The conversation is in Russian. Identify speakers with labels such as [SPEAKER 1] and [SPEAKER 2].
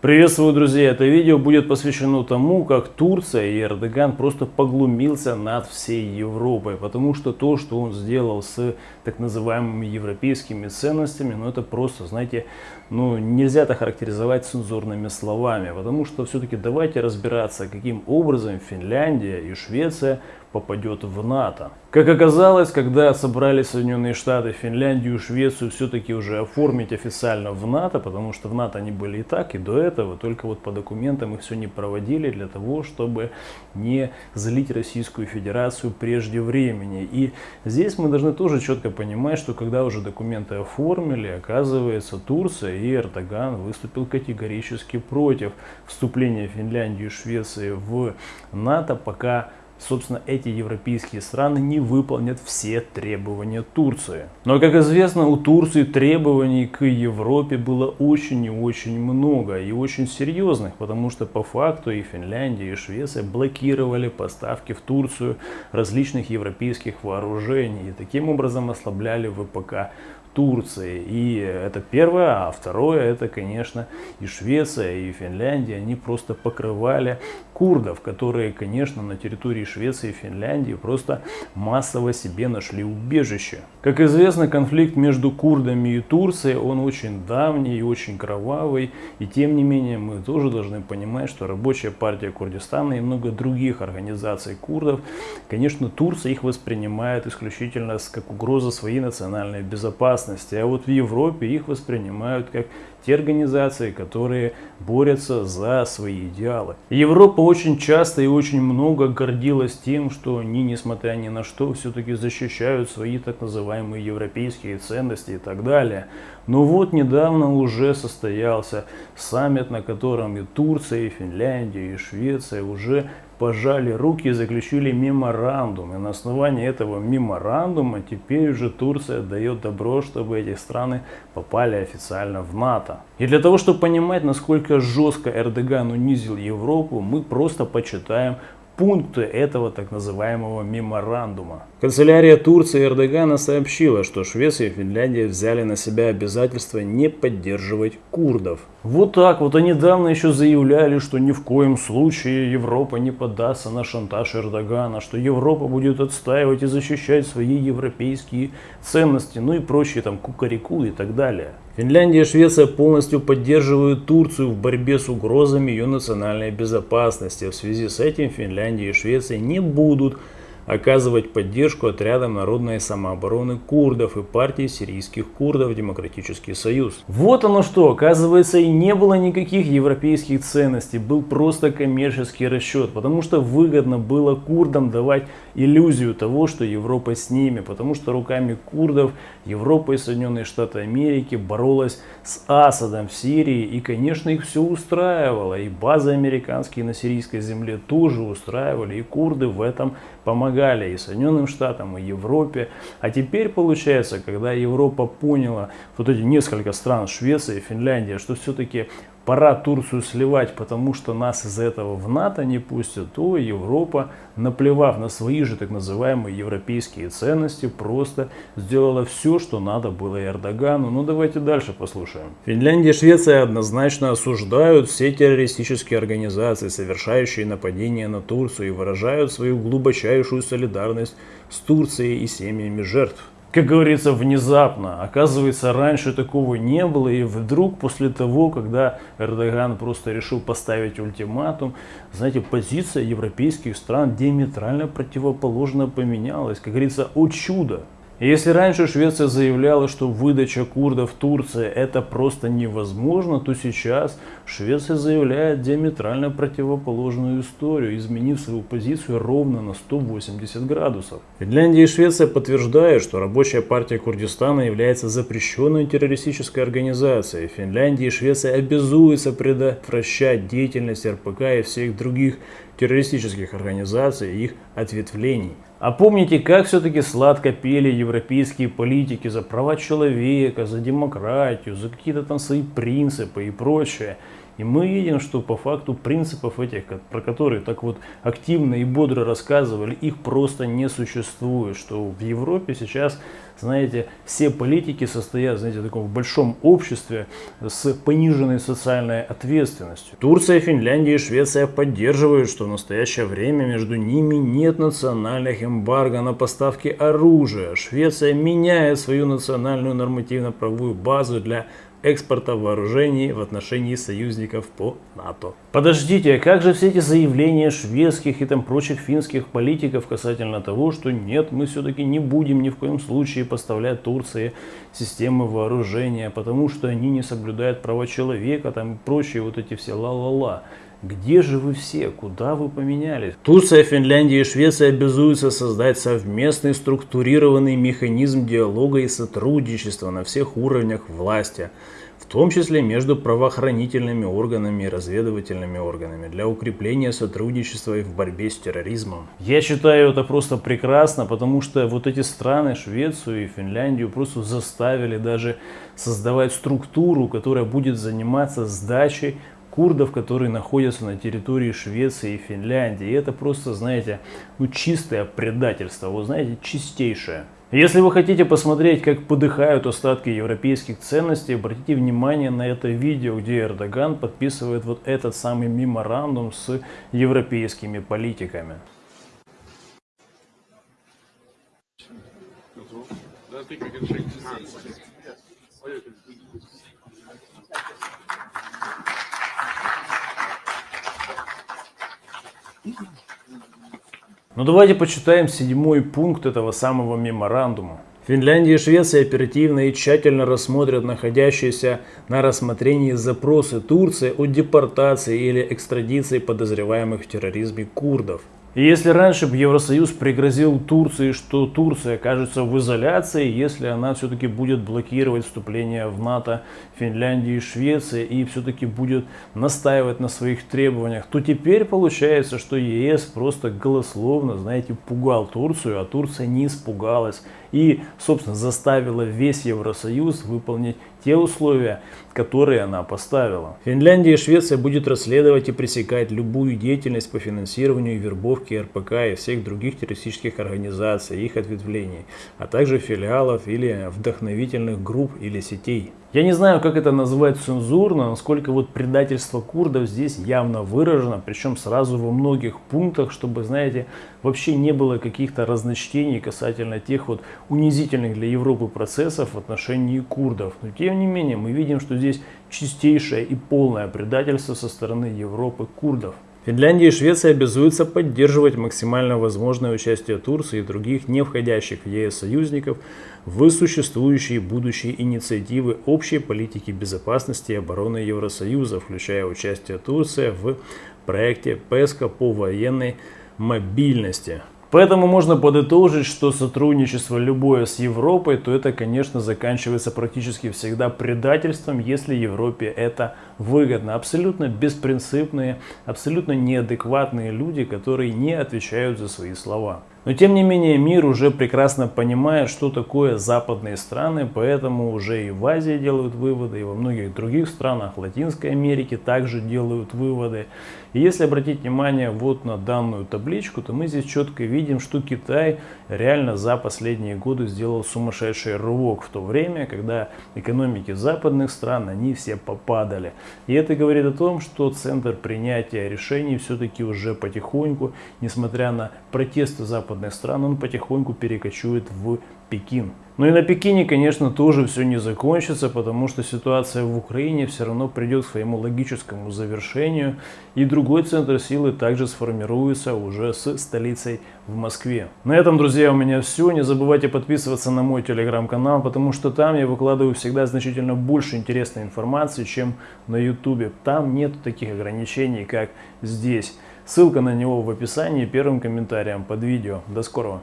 [SPEAKER 1] Приветствую, друзья! Это видео будет посвящено тому, как Турция и Эрдоган просто поглумился над всей Европой. Потому что то, что он сделал с так называемыми европейскими ценностями, ну это просто, знаете, ну нельзя это характеризовать цензурными словами. Потому что все-таки давайте разбираться, каким образом Финляндия и Швеция попадет в НАТО. Как оказалось, когда собрали Соединенные Штаты, Финляндию и Швецию все-таки уже оформить официально в НАТО, потому что в НАТО они были и так, и до этого, только вот по документам их все не проводили для того, чтобы не злить Российскую Федерацию прежде времени. И здесь мы должны тоже четко понимать, что когда уже документы оформили, оказывается, Турция и Эрдоган выступил категорически против вступления Финляндии и Швеции в НАТО, пока собственно, эти европейские страны не выполнят все требования Турции. Но, как известно, у Турции требований к Европе было очень и очень много, и очень серьезных, потому что по факту и Финляндия, и Швеция блокировали поставки в Турцию различных европейских вооружений, и таким образом ослабляли ВПК Турции. И это первое. А второе, это, конечно, и Швеция, и Финляндия. Они просто покрывали курдов, которые, конечно, на территории Швеции и Финляндии просто массово себе нашли убежище. Как известно, конфликт между курдами и Турцией, он очень давний и очень кровавый. И тем не менее, мы тоже должны понимать, что рабочая партия Курдистана и много других организаций курдов, конечно, Турция их воспринимает исключительно как угроза своей национальной безопасности безопасности, а вот в Европе их воспринимают как те организации, которые борются за свои идеалы. Европа очень часто и очень много гордилась тем, что они, несмотря ни на что, все-таки защищают свои так называемые европейские ценности и так далее. Но вот недавно уже состоялся саммит, на котором и Турция, и Финляндия, и Швеция уже пожали руки и заключили меморандум. И на основании этого меморандума теперь уже Турция дает добро, чтобы эти страны попали официально в НАТО. И для того, чтобы понимать, насколько жестко Эрдоган унизил Европу, мы просто почитаем пункты этого так называемого меморандума. Канцелярия Турции Эрдогана сообщила, что Швеция и Финляндия взяли на себя обязательство не поддерживать курдов. Вот так вот, а недавно еще заявляли, что ни в коем случае Европа не поддастся на шантаж Эрдогана, что Европа будет отстаивать и защищать свои европейские ценности, ну и прочие там кукареку и так далее. Финляндия и Швеция полностью поддерживают Турцию в борьбе с угрозами ее национальной безопасности. В связи с этим Финляндия и Швеция не будут оказывать поддержку отрядам народной самообороны курдов и партии сирийских курдов Демократический Союз. Вот оно что, оказывается и не было никаких европейских ценностей, был просто коммерческий расчет, потому что выгодно было курдам давать иллюзию того, что Европа с ними, потому что руками курдов Европа и Соединенные Штаты Америки боролась с Асадом в Сирии. И конечно их все устраивало, и базы американские на сирийской земле тоже устраивали, и курды в этом помогали и Соединенным Штатам, и Европе. А теперь получается, когда Европа поняла, вот эти несколько стран, Швеция Финляндия, что все-таки пора Турцию сливать, потому что нас из-за этого в НАТО не пустят, то Европа, наплевав на свои же так называемые европейские ценности, просто сделала все, что надо было Эрдогану. Ну давайте дальше послушаем. Финляндия и Швеция однозначно осуждают все террористические организации, совершающие нападения на Турцию и выражают свою глубочайшую солидарность с Турцией и семьями жертв как говорится, внезапно. Оказывается, раньше такого не было, и вдруг после того, когда Эрдоган просто решил поставить ультиматум, знаете, позиция европейских стран диаметрально противоположно поменялась. Как говорится, о чудо! Если раньше Швеция заявляла, что выдача курдов Турции это просто невозможно, то сейчас Швеция заявляет диаметрально противоположную историю, изменив свою позицию ровно на 180 градусов. Финляндия и Швеция подтверждают, что рабочая партия Курдистана является запрещенной террористической организацией. Финляндия и Швеция обязуются предотвращать деятельность РПК и всех других террористических организаций и их ответвлений. А помните, как все-таки сладко пели европейские политики за права человека, за демократию, за какие-то там свои принципы и прочее. И мы видим, что по факту принципов этих, про которые так вот активно и бодро рассказывали, их просто не существует. Что в Европе сейчас, знаете, все политики состоят, знаете, в таком большом обществе с пониженной социальной ответственностью. Турция, Финляндия и Швеция поддерживают, что в настоящее время между ними нет национальных эмбарго на поставки оружия. Швеция меняет свою национальную нормативно-правовую базу для экспорта вооружений в отношении союзников по НАТО. Подождите, а как же все эти заявления шведских и там прочих финских политиков касательно того, что нет, мы все-таки не будем ни в коем случае поставлять Турции системы вооружения, потому что они не соблюдают права человека, там и прочие вот эти все ла-ла-ла. Где же вы все? Куда вы поменялись? Турция, Финляндия и Швеция обязуются создать совместный структурированный механизм диалога и сотрудничества на всех уровнях власти, в том числе между правоохранительными органами и разведывательными органами, для укрепления сотрудничества и в борьбе с терроризмом. Я считаю это просто прекрасно, потому что вот эти страны, Швецию и Финляндию, просто заставили даже создавать структуру, которая будет заниматься сдачей курдов, которые находятся на территории Швеции и Финляндии. И это просто, знаете, ну чистое предательство, вы знаете, чистейшее. Если вы хотите посмотреть, как подыхают остатки европейских ценностей, обратите внимание на это видео, где Эрдоган подписывает вот этот самый меморандум с европейскими политиками. Ну давайте почитаем седьмой пункт этого самого меморандума. Финляндия и Швеция оперативно и тщательно рассмотрят находящиеся на рассмотрении запросы Турции о депортации или экстрадиции подозреваемых в терроризме курдов. И если раньше Евросоюз пригрозил Турции, что Турция окажется в изоляции, если она все-таки будет блокировать вступление в НАТО Финляндии и Швеции и все-таки будет настаивать на своих требованиях, то теперь получается, что ЕС просто голословно, знаете, пугал Турцию, а Турция не испугалась и, собственно, заставила весь Евросоюз выполнить те условия, которые она поставила. Финляндия и Швеция будет расследовать и пресекать любую деятельность по финансированию и вербовке РПК и всех других террористических организаций, их ответвлений, а также филиалов или вдохновительных групп или сетей. Я не знаю, как это называть цензурно, насколько вот предательство курдов здесь явно выражено, причем сразу во многих пунктах, чтобы, знаете, вообще не было каких-то разночтений касательно тех вот унизительных для Европы процессов в отношении курдов. Но тем не менее, мы видим, что здесь чистейшее и полное предательство со стороны Европы курдов. Финляндия и Швеция обязуются поддерживать максимально возможное участие Турции и других не входящих в ЕС союзников в существующие будущие инициативы общей политики безопасности и обороны Евросоюза, включая участие Турции в проекте ПЕСКО по военной мобильности. Поэтому можно подытожить, что сотрудничество любое с Европой, то это, конечно, заканчивается практически всегда предательством, если Европе это выгодно. Абсолютно беспринципные, абсолютно неадекватные люди, которые не отвечают за свои слова. Но тем не менее мир уже прекрасно понимает, что такое западные страны, поэтому уже и в Азии делают выводы, и во многих других странах Латинской Америки также делают выводы. И если обратить внимание вот на данную табличку, то мы здесь четко видим, что Китай реально за последние годы сделал сумасшедший рывок в то время, когда экономики западных стран, они все попадали. И это говорит о том, что центр принятия решений все-таки уже потихоньку, несмотря на протесты западных западных стран, он потихоньку перекочует в Пекин. Ну и на Пекине, конечно, тоже все не закончится, потому что ситуация в Украине все равно придет к своему логическому завершению, и другой центр силы также сформируется уже с столицей в Москве. На этом, друзья, у меня все. Не забывайте подписываться на мой телеграм-канал, потому что там я выкладываю всегда значительно больше интересной информации, чем на ютубе. Там нет таких ограничений, как здесь. Ссылка на него в описании первым комментарием под видео. До скорого!